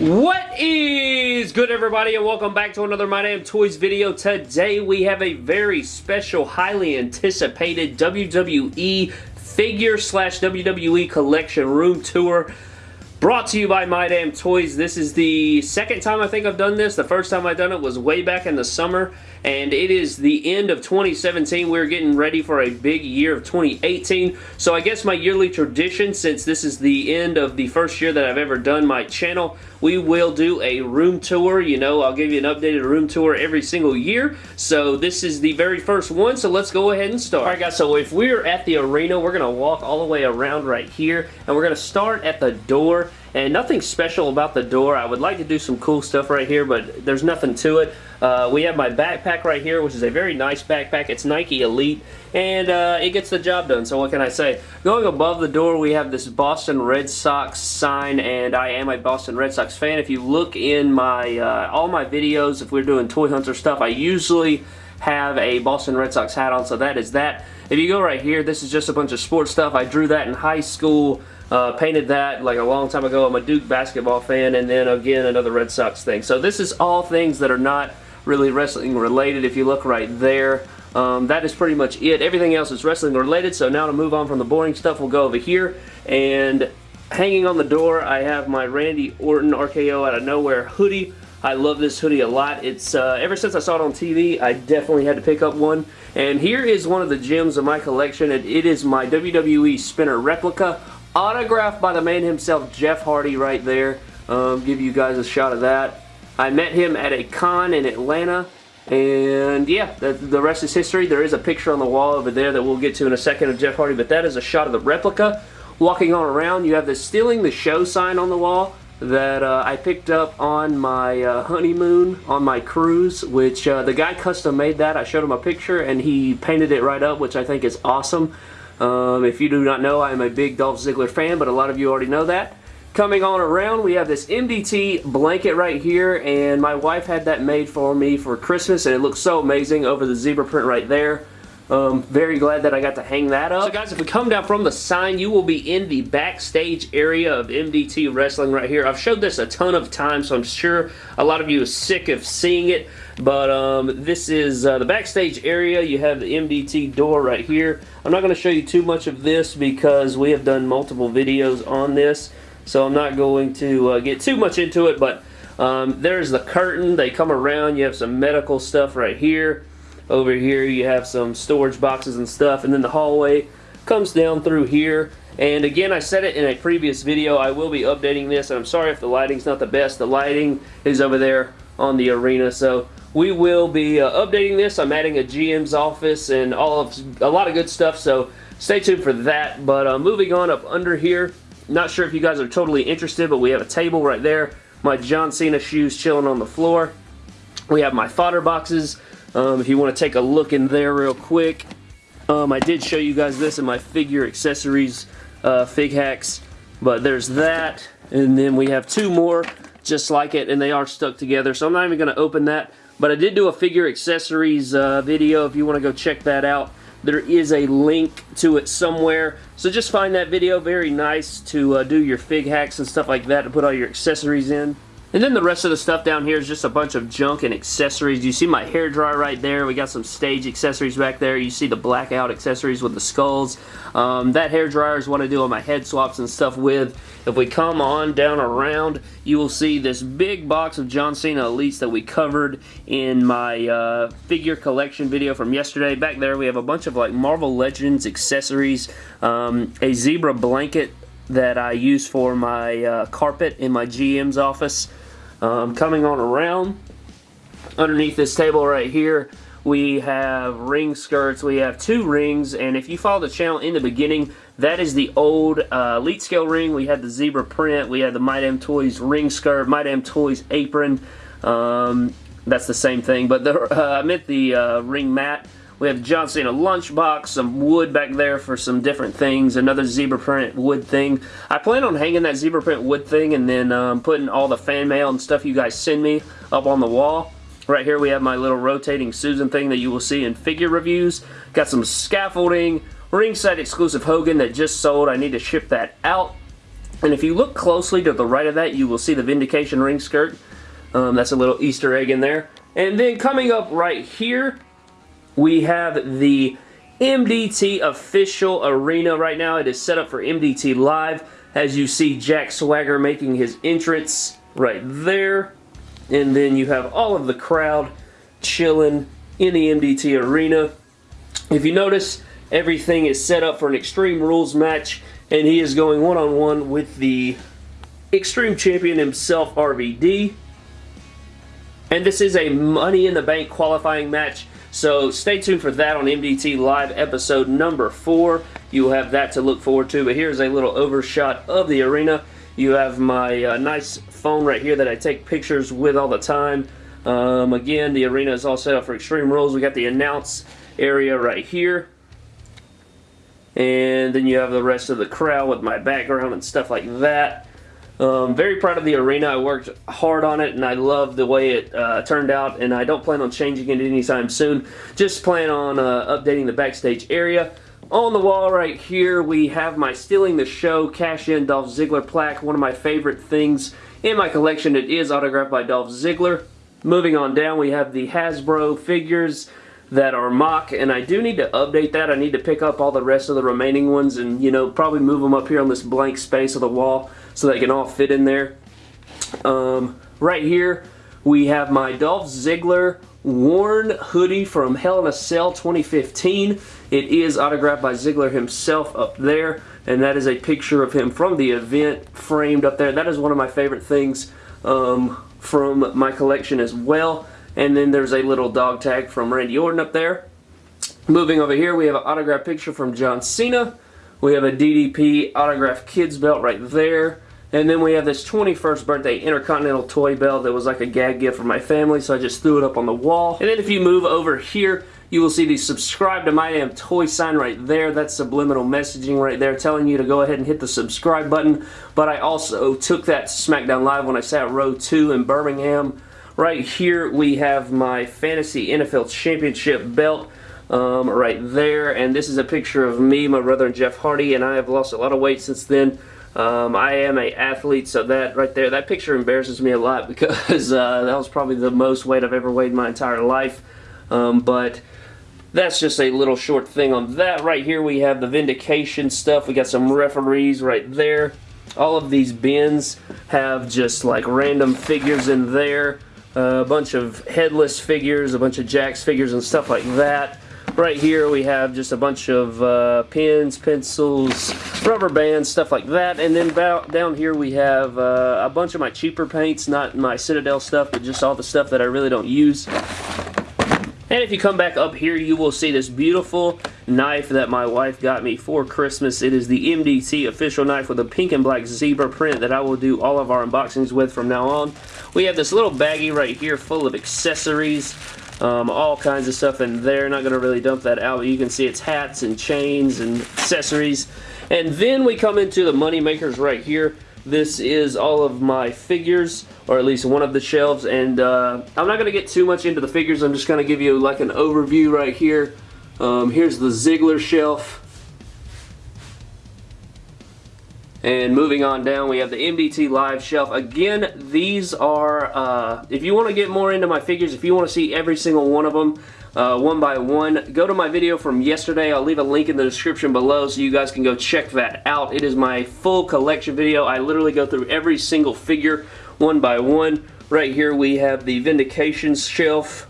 What is good everybody and welcome back to another My Damn Toys video. Today we have a very special, highly anticipated WWE figure slash WWE collection room tour brought to you by My Damn Toys. This is the second time I think I've done this. The first time I've done it was way back in the summer and it is the end of 2017. We're getting ready for a big year of 2018. So I guess my yearly tradition, since this is the end of the first year that I've ever done my channel, we will do a room tour. You know, I'll give you an updated room tour every single year. So this is the very first one, so let's go ahead and start. Alright guys, so if we're at the arena, we're going to walk all the way around right here, and we're going to start at the door and nothing special about the door. I would like to do some cool stuff right here, but there's nothing to it. Uh, we have my backpack right here, which is a very nice backpack. It's Nike Elite, and uh, it gets the job done, so what can I say? Going above the door, we have this Boston Red Sox sign, and I am a Boston Red Sox fan. If you look in my uh, all my videos, if we're doing Toy Hunter stuff, I usually have a Boston Red Sox hat on, so that is that. If you go right here, this is just a bunch of sports stuff. I drew that in high school. Uh, painted that like a long time ago. I'm a Duke basketball fan and then again another Red Sox thing. So this is all things that are not really wrestling related if you look right there. Um, that is pretty much it. Everything else is wrestling related so now to move on from the boring stuff we'll go over here and hanging on the door I have my Randy Orton RKO out of nowhere hoodie. I love this hoodie a lot. It's uh, Ever since I saw it on TV, I definitely had to pick up one. And here is one of the gems of my collection. it, it is my WWE Spinner replica autographed by the man himself, Jeff Hardy, right there. Um, give you guys a shot of that. I met him at a con in Atlanta, and yeah, the, the rest is history. There is a picture on the wall over there that we'll get to in a second of Jeff Hardy, but that is a shot of the replica. Walking on around, you have the Stealing the Show sign on the wall that uh, I picked up on my uh, honeymoon on my cruise, which uh, the guy custom made that. I showed him a picture and he painted it right up, which I think is awesome. Um, if you do not know, I am a big Dolph Ziggler fan, but a lot of you already know that. Coming on around, we have this MDT blanket right here, and my wife had that made for me for Christmas, and it looks so amazing over the zebra print right there. Um, very glad that I got to hang that up. So guys, if we come down from the sign, you will be in the backstage area of MDT Wrestling right here. I've showed this a ton of times, so I'm sure a lot of you are sick of seeing it. But um, this is uh, the backstage area. You have the MDT door right here. I'm not going to show you too much of this because we have done multiple videos on this. So I'm not going to uh, get too much into it, but um, there's the curtain. They come around. You have some medical stuff right here. Over here you have some storage boxes and stuff and then the hallway comes down through here and again I said it in a previous video I will be updating this and I'm sorry if the lighting's not the best the lighting is over there on the arena so we will be uh, updating this. I'm adding a GM's office and all of a lot of good stuff so stay tuned for that. But uh, moving on up under here not sure if you guys are totally interested but we have a table right there. My John Cena shoes chilling on the floor. We have my fodder boxes. Um, if you want to take a look in there real quick, um, I did show you guys this in my figure accessories uh, fig hacks, but there's that, and then we have two more just like it, and they are stuck together, so I'm not even going to open that, but I did do a figure accessories uh, video if you want to go check that out. There is a link to it somewhere, so just find that video. Very nice to uh, do your fig hacks and stuff like that to put all your accessories in. And then the rest of the stuff down here is just a bunch of junk and accessories. You see my hair dryer right there. We got some stage accessories back there. You see the blackout accessories with the skulls. Um, that hair dryer is what I do on my head swaps and stuff with. If we come on down around, you will see this big box of John Cena Elites that we covered in my uh, figure collection video from yesterday. Back there we have a bunch of like Marvel Legends accessories, um, a zebra blanket that I use for my uh, carpet in my GM's office. Um, coming on around, underneath this table right here, we have ring skirts. We have two rings, and if you follow the channel in the beginning, that is the old uh, Elite Scale ring. We had the zebra print. We had the My Damn Toys ring skirt, My Damn Toys apron. Um, that's the same thing, but the, uh, I meant the uh, ring mat. We have John Cena lunchbox, some wood back there for some different things, another zebra print wood thing. I plan on hanging that zebra print wood thing and then um, putting all the fan mail and stuff you guys send me up on the wall. Right here we have my little rotating Susan thing that you will see in figure reviews. Got some scaffolding, ringside exclusive Hogan that just sold. I need to ship that out. And if you look closely to the right of that, you will see the Vindication ring skirt. Um, that's a little Easter egg in there. And then coming up right here, we have the MDT official arena right now. It is set up for MDT Live. As you see Jack Swagger making his entrance right there. And then you have all of the crowd chilling in the MDT arena. If you notice, everything is set up for an Extreme Rules match. And he is going one-on-one -on -one with the Extreme Champion himself, RVD. And this is a Money in the Bank qualifying match. So stay tuned for that on MDT Live episode number 4. You will have that to look forward to. But here's a little overshot of the arena. You have my uh, nice phone right here that I take pictures with all the time. Um, again, the arena is all set up for Extreme Rules. We got the announce area right here. And then you have the rest of the crowd with my background and stuff like that. Um, very proud of the arena. I worked hard on it and I love the way it uh, turned out and I don't plan on changing it anytime soon. Just plan on uh, updating the backstage area. On the wall right here we have my Stealing the Show Cash In Dolph Ziggler plaque. One of my favorite things in my collection. It is autographed by Dolph Ziggler. Moving on down we have the Hasbro figures that are mock and I do need to update that. I need to pick up all the rest of the remaining ones and you know probably move them up here on this blank space of the wall so they can all fit in there. Um, right here we have my Dolph Ziggler worn hoodie from Hell in a Cell 2015. It is autographed by Ziggler himself up there and that is a picture of him from the event framed up there. That is one of my favorite things um, from my collection as well. And then there's a little dog tag from Randy Orton up there. Moving over here, we have an autographed picture from John Cena. We have a DDP autographed kids belt right there. And then we have this 21st birthday Intercontinental toy belt that was like a gag gift for my family, so I just threw it up on the wall. And then if you move over here, you will see the subscribe to my damn toy sign right there. That's subliminal messaging right there telling you to go ahead and hit the subscribe button. But I also took that SmackDown Live when I sat row 2 in Birmingham Right here we have my Fantasy NFL Championship belt um, right there. And this is a picture of me, my brother, and Jeff Hardy. And I have lost a lot of weight since then. Um, I am a athlete, so that right there, that picture embarrasses me a lot because uh, that was probably the most weight I've ever weighed in my entire life. Um, but that's just a little short thing on that. Right here we have the Vindication stuff. We got some referees right there. All of these bins have just like random figures in there a bunch of headless figures, a bunch of Jakks figures and stuff like that. Right here we have just a bunch of uh, pens, pencils, rubber bands, stuff like that. And then down here we have uh, a bunch of my cheaper paints, not my Citadel stuff, but just all the stuff that I really don't use. And if you come back up here, you will see this beautiful knife that my wife got me for Christmas. It is the MDT official knife with a pink and black zebra print that I will do all of our unboxings with from now on. We have this little baggie right here full of accessories. Um, all kinds of stuff in there. Not going to really dump that out, but you can see it's hats and chains and accessories. And then we come into the money makers right here. This is all of my figures, or at least one of the shelves, and uh, I'm not going to get too much into the figures. I'm just going to give you like an overview right here. Um, here's the Ziggler shelf. And moving on down, we have the MDT Live shelf. Again, these are, uh, if you want to get more into my figures, if you want to see every single one of them, uh, one by one. Go to my video from yesterday. I'll leave a link in the description below so you guys can go check that out. It is my full collection video. I literally go through every single figure one by one. Right here we have the Vindication shelf,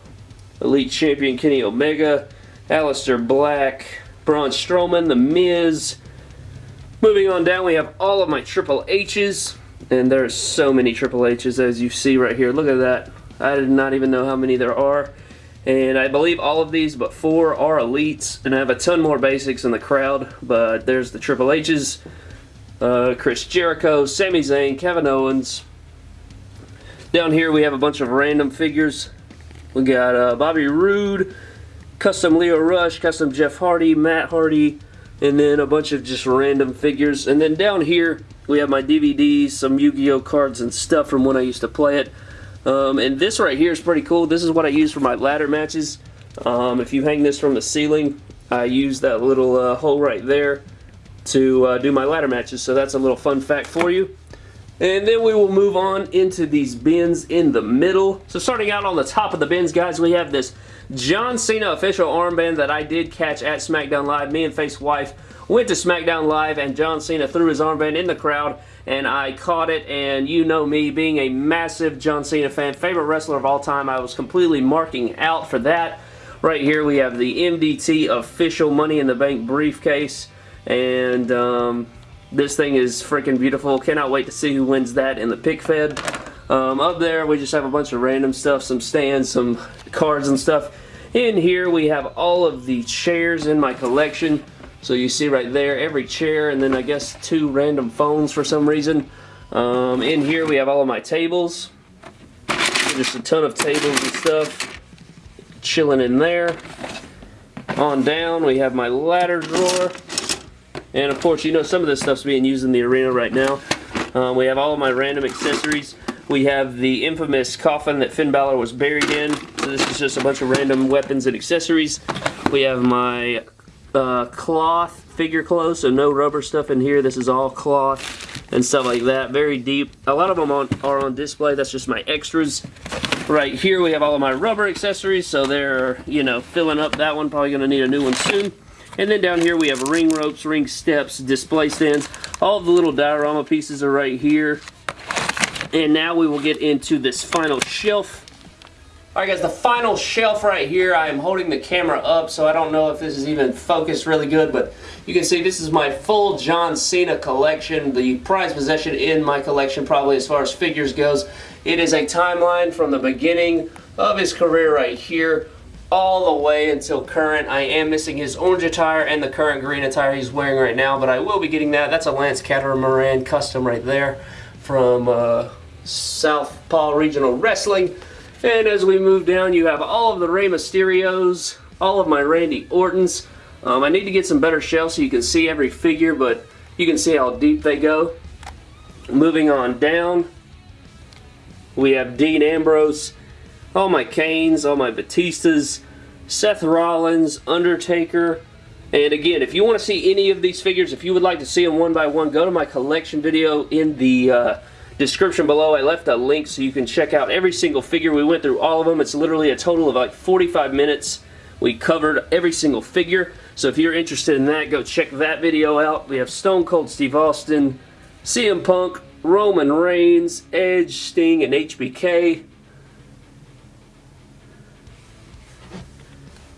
Elite Champion Kenny Omega, Aleister Black, Braun Strowman, The Miz. Moving on down, we have all of my Triple H's. And there's so many Triple H's as you see right here. Look at that. I did not even know how many there are. And I believe all of these but four are elites. And I have a ton more basics in the crowd. But there's the Triple H's, uh, Chris Jericho, Sami Zayn, Kevin Owens. Down here we have a bunch of random figures. We got uh, Bobby Roode, custom Lio Rush, custom Jeff Hardy, Matt Hardy, and then a bunch of just random figures. And then down here we have my DVDs, some Yu-Gi-Oh cards and stuff from when I used to play it. Um, and this right here is pretty cool. This is what I use for my ladder matches. Um, if you hang this from the ceiling, I use that little uh, hole right there to uh, do my ladder matches. So that's a little fun fact for you. And then we will move on into these bins in the middle. So starting out on the top of the bins, guys, we have this John Cena official armband that I did catch at SmackDown Live. Me and Face Wife went to SmackDown Live and John Cena threw his armband in the crowd and I caught it and you know me being a massive John Cena fan, favorite wrestler of all time, I was completely marking out for that. Right here we have the MDT official Money in the Bank briefcase and um, this thing is freaking beautiful. Cannot wait to see who wins that in the pic fed. Um, up there we just have a bunch of random stuff, some stands, some cards and stuff. In here we have all of the chairs in my collection. So you see right there, every chair, and then I guess two random phones for some reason. Um, in here we have all of my tables. Just a ton of tables and stuff chilling in there. On down, we have my ladder drawer. And of course, you know some of this stuff's being used in the arena right now. Um, we have all of my random accessories. We have the infamous coffin that Finn Balor was buried in. So this is just a bunch of random weapons and accessories. We have my uh, cloth figure clothes, so no rubber stuff in here. This is all cloth and stuff like that. Very deep. A lot of them on, are on display. That's just my extras. Right here we have all of my rubber accessories, so they're, you know, filling up that one. Probably going to need a new one soon. And then down here we have ring ropes, ring steps, display stands. All the little diorama pieces are right here. And now we will get into this final shelf Alright guys, the final shelf right here, I am holding the camera up so I don't know if this is even focused really good, but you can see this is my full John Cena collection, the prized possession in my collection probably as far as figures goes. It is a timeline from the beginning of his career right here all the way until current. I am missing his orange attire and the current green attire he's wearing right now, but I will be getting that. That's a Lance Catamaran custom right there from uh, Paul Regional Wrestling. And as we move down, you have all of the Rey Mysterios, all of my Randy Ortons. Um, I need to get some better shelves so you can see every figure, but you can see how deep they go. Moving on down, we have Dean Ambrose, all my Kanes, all my Batistas, Seth Rollins, Undertaker, and again, if you want to see any of these figures, if you would like to see them one by one, go to my collection video in the uh, description below. I left a link so you can check out every single figure. We went through all of them. It's literally a total of like 45 minutes. We covered every single figure. So if you're interested in that, go check that video out. We have Stone Cold Steve Austin, CM Punk, Roman Reigns, Edge, Sting, and HBK.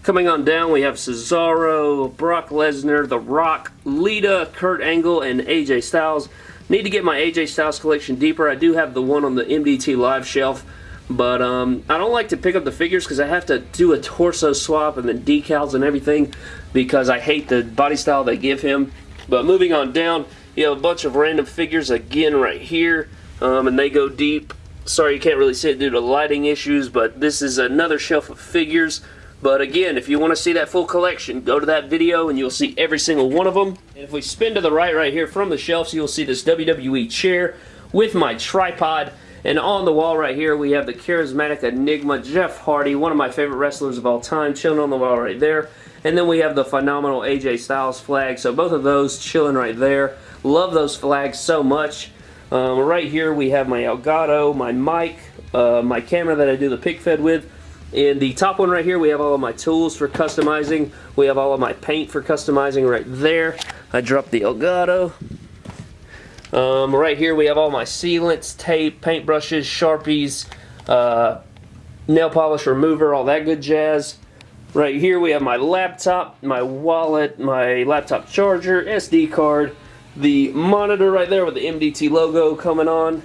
Coming on down, we have Cesaro, Brock Lesnar, The Rock, Lita, Kurt Angle, and AJ Styles. Need to get my AJ Styles collection deeper. I do have the one on the MDT Live shelf, but um, I don't like to pick up the figures because I have to do a torso swap and the decals and everything because I hate the body style they give him. But moving on down, you have a bunch of random figures again right here, um, and they go deep. Sorry you can't really see it due to lighting issues, but this is another shelf of figures. But again, if you want to see that full collection, go to that video and you'll see every single one of them. And if we spin to the right right here from the shelves, you'll see this WWE chair with my tripod. And on the wall right here, we have the charismatic Enigma Jeff Hardy, one of my favorite wrestlers of all time, chilling on the wall right there. And then we have the phenomenal AJ Styles flag. So both of those chilling right there. Love those flags so much. Um, right here we have my Elgato, my mic, uh, my camera that I do the pic fed with, in the top one right here, we have all of my tools for customizing. We have all of my paint for customizing right there. I dropped the Elgato. Um, right here, we have all my sealants, tape, paintbrushes, Sharpies, uh, nail polish remover, all that good jazz. Right here, we have my laptop, my wallet, my laptop charger, SD card, the monitor right there with the MDT logo coming on.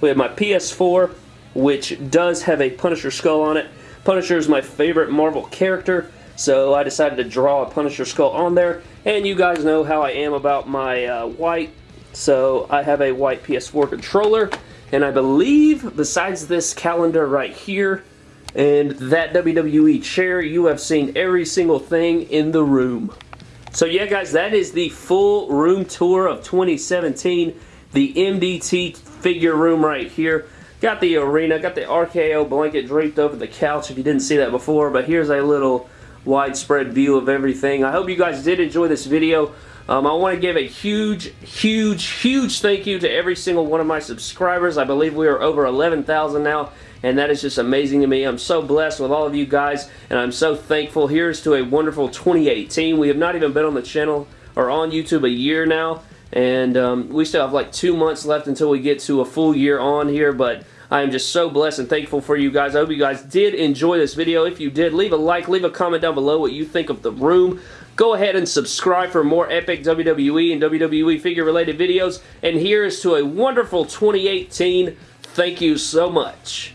We have my PS4, which does have a Punisher skull on it. Punisher is my favorite Marvel character, so I decided to draw a Punisher skull on there. And you guys know how I am about my uh, white, so I have a white PS4 controller. And I believe, besides this calendar right here, and that WWE chair, you have seen every single thing in the room. So yeah guys, that is the full room tour of 2017. The MDT figure room right here. Got the arena, got the RKO blanket draped over the couch if you didn't see that before, but here's a little widespread view of everything. I hope you guys did enjoy this video. Um, I want to give a huge, huge, huge thank you to every single one of my subscribers. I believe we are over 11,000 now, and that is just amazing to me. I'm so blessed with all of you guys, and I'm so thankful. Here's to a wonderful 2018. We have not even been on the channel or on YouTube a year now, and um, we still have like two months left until we get to a full year on here, but I am just so blessed and thankful for you guys. I hope you guys did enjoy this video. If you did, leave a like, leave a comment down below what you think of the room. Go ahead and subscribe for more epic WWE and WWE figure related videos. And here is to a wonderful 2018. Thank you so much.